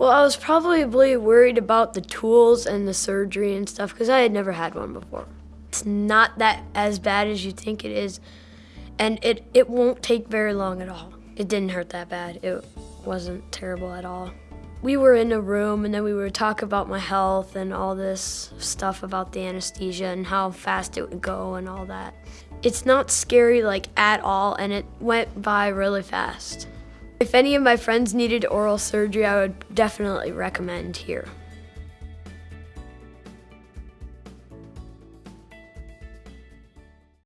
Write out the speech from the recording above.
Well, I was probably worried about the tools and the surgery and stuff because I had never had one before. It's not that as bad as you think it is, and it, it won't take very long at all. It didn't hurt that bad. It wasn't terrible at all. We were in a room and then we would talk about my health and all this stuff about the anesthesia and how fast it would go and all that. It's not scary like at all and it went by really fast. If any of my friends needed oral surgery, I would definitely recommend here.